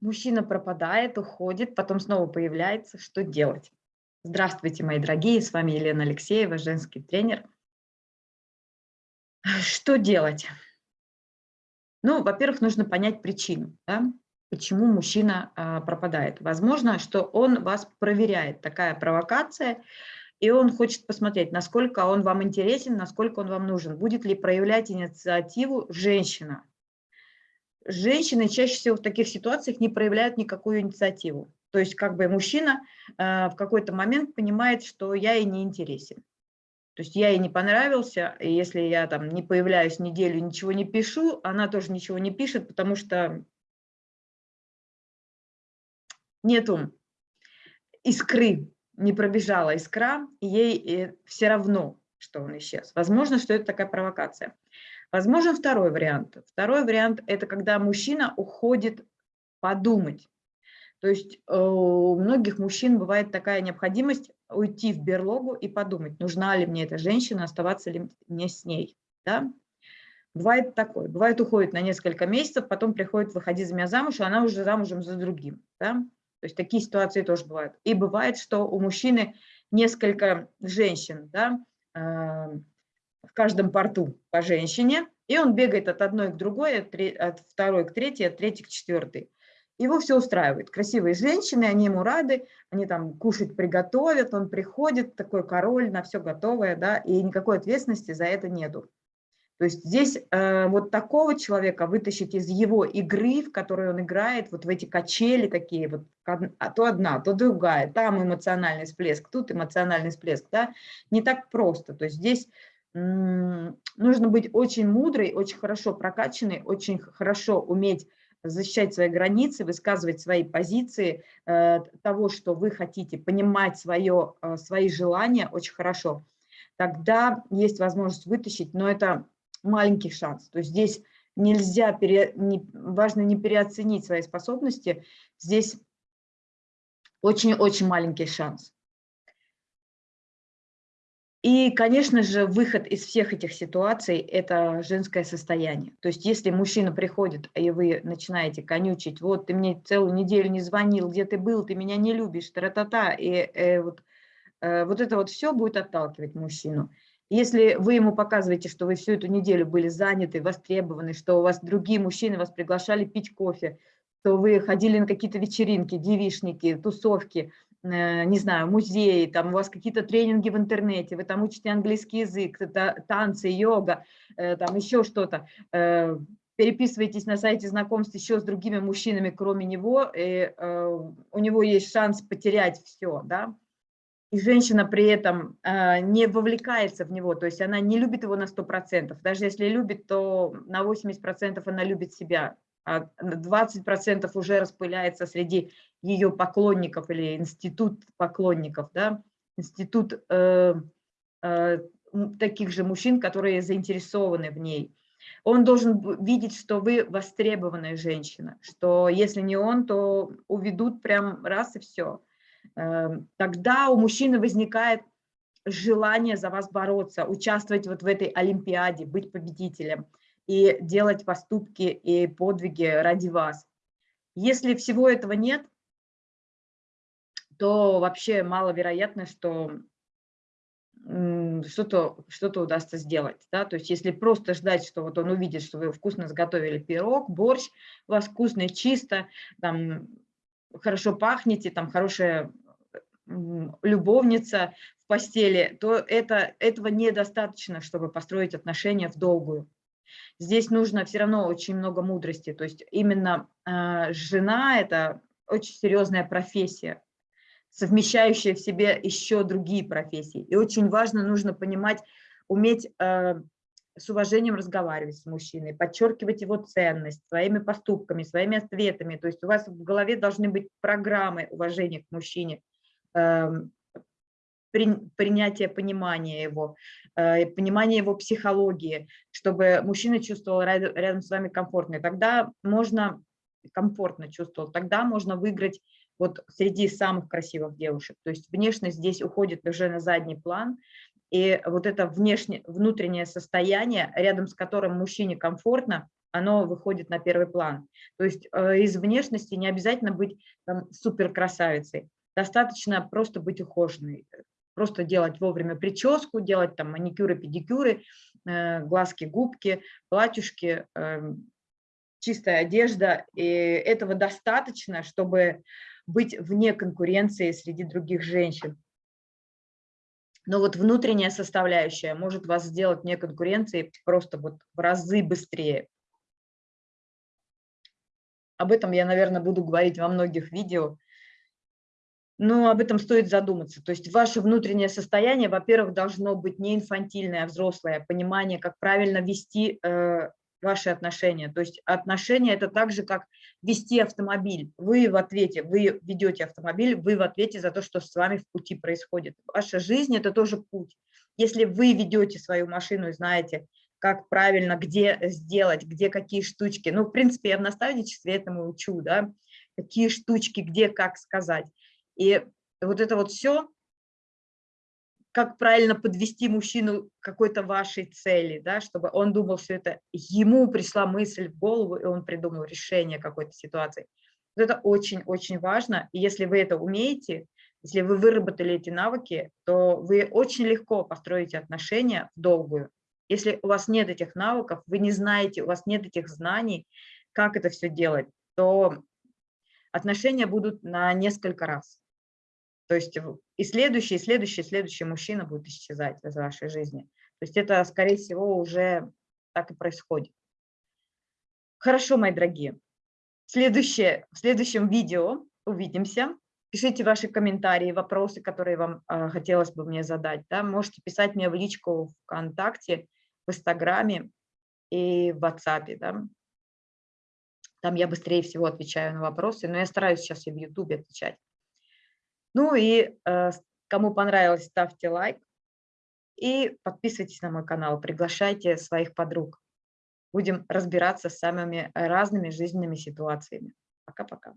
Мужчина пропадает, уходит, потом снова появляется. Что делать? Здравствуйте, мои дорогие, с вами Елена Алексеева, женский тренер. Что делать? Ну, во-первых, нужно понять причину, да? почему мужчина а, пропадает. Возможно, что он вас проверяет, такая провокация, и он хочет посмотреть, насколько он вам интересен, насколько он вам нужен, будет ли проявлять инициативу женщина. Женщины чаще всего в таких ситуациях не проявляют никакую инициативу. То есть как бы мужчина э, в какой-то момент понимает, что я ей не интересен. То есть я ей не понравился, и если я там не появляюсь неделю, ничего не пишу, она тоже ничего не пишет, потому что нету искры, не пробежала искра, и ей э, все равно, что он исчез. Возможно, что это такая провокация. Возможен второй вариант. Второй вариант – это когда мужчина уходит подумать. То есть э, у многих мужчин бывает такая необходимость уйти в берлогу и подумать, нужна ли мне эта женщина, оставаться ли мне с ней. Да? Бывает такое. Бывает уходит на несколько месяцев, потом приходит, выходи за меня замуж, и она уже замужем за другим. Да? То есть такие ситуации тоже бывают. И бывает, что у мужчины несколько женщин, да, э, в каждом порту по женщине, и он бегает от одной к другой, от, второй к третьей, от третьей к четвертой. Его все устраивает. Красивые женщины, они ему рады, они там кушать приготовят, он приходит, такой король, на все готовое, да, и никакой ответственности за это нету. То есть здесь э, вот такого человека вытащить из его игры, в которой он играет, вот в эти качели такие, вот, а то одна, то другая, там эмоциональный всплеск, тут эмоциональный всплеск, да, не так просто. То есть здесь нужно быть очень мудрой, очень хорошо прокачанной, очень хорошо уметь защищать свои границы, высказывать свои позиции, э, того, что вы хотите, понимать свое, э, свои желания очень хорошо. Тогда есть возможность вытащить, но это маленький шанс. То есть здесь нельзя, пере, не, важно не переоценить свои способности, здесь очень-очень маленький шанс. И, конечно же, выход из всех этих ситуаций – это женское состояние. То есть если мужчина приходит, и вы начинаете конючить, вот ты мне целую неделю не звонил, где ты был, ты меня не любишь, тра-та-та, и э, вот, э, вот это вот все будет отталкивать мужчину. Если вы ему показываете, что вы всю эту неделю были заняты, востребованы, что у вас другие мужчины вас приглашали пить кофе, что вы ходили на какие-то вечеринки, девишники, тусовки, не знаю, музеи, там у вас какие-то тренинги в интернете, вы там учите английский язык, танцы, йога, э, там еще что-то, э, переписываетесь на сайте знакомств еще с другими мужчинами, кроме него, и у него есть шанс потерять все, да, и женщина при этом э, не вовлекается в него, то есть она не любит его на 100%, даже если любит, то на 80% она любит себя, 20% уже распыляется среди ее поклонников или институт поклонников, да? институт э, э, таких же мужчин, которые заинтересованы в ней. Он должен видеть, что вы востребованная женщина, что если не он, то уведут прям раз и все. Эм, тогда у мужчины возникает желание за вас бороться, участвовать вот в этой олимпиаде, быть победителем и делать поступки и подвиги ради вас. Если всего этого нет, то вообще маловероятно, что что-то что, -то, удастся сделать. Да? То есть если просто ждать, что вот он увидит, что вы вкусно сготовили пирог, борщ, у вас вкусно, чисто, там, хорошо пахнете, там хорошая любовница в постели, то это, этого недостаточно, чтобы построить отношения в долгую. Здесь нужно все равно очень много мудрости. То есть именно э, жена – это очень серьезная профессия, совмещающая в себе еще другие профессии. И очень важно, нужно понимать, уметь э, с уважением разговаривать с мужчиной, подчеркивать его ценность своими поступками, своими ответами. То есть у вас в голове должны быть программы уважения к мужчине, эм, принятие понимания его, э, понимание его психологии, чтобы мужчина чувствовал рядом с вами комфортно. И тогда можно комфортно чувствовал, тогда можно выиграть вот среди самых красивых девушек. То есть внешность здесь уходит уже на задний план, и вот это внешне, внутреннее состояние, рядом с которым мужчине комфортно, оно выходит на первый план. То есть э, из внешности не обязательно быть там, супер красавицей, достаточно просто быть ухоженной, просто делать вовремя прическу, делать там маникюры, педикюры, э, глазки, губки, платьюшки, э, чистая одежда. И этого достаточно, чтобы быть вне конкуренции среди других женщин. Но вот внутренняя составляющая может вас сделать вне конкуренции просто вот в разы быстрее. Об этом я, наверное, буду говорить во многих видео, но об этом стоит задуматься. То есть ваше внутреннее состояние, во-первых, должно быть не инфантильное, а взрослое, понимание, как правильно вести э, ваши отношения. То есть отношения – это так же, как вести автомобиль. Вы в ответе, вы ведете автомобиль, вы в ответе за то, что с вами в пути происходит. Ваша жизнь – это тоже путь. Если вы ведете свою машину и знаете, как правильно, где сделать, где какие штучки. Ну, в принципе, я в наставничестве этому учу, да, какие штучки, где, как сказать. И вот это вот все как правильно подвести мужчину к какой-то вашей цели, да, чтобы он думал все это, ему пришла мысль в голову, и он придумал решение какой-то ситуации. Вот это очень-очень важно, и если вы это умеете, если вы выработали эти навыки, то вы очень легко построите отношения в долгую. Если у вас нет этих навыков, вы не знаете, у вас нет этих знаний, как это все делать, то отношения будут на несколько раз. То есть и следующий, и следующий, и следующий мужчина будет исчезать из вашей жизни. То есть это, скорее всего, уже так и происходит. Хорошо, мои дорогие. Следующее, в следующем видео увидимся. Пишите ваши комментарии, вопросы, которые вам э, хотелось бы мне задать. Да? Можете писать мне в личку ВКонтакте, в Инстаграме и в WhatsApp. Да? Там я быстрее всего отвечаю на вопросы, но я стараюсь сейчас и в YouTube отвечать. Ну и э, кому понравилось, ставьте лайк и подписывайтесь на мой канал, приглашайте своих подруг. Будем разбираться с самыми разными жизненными ситуациями. Пока-пока.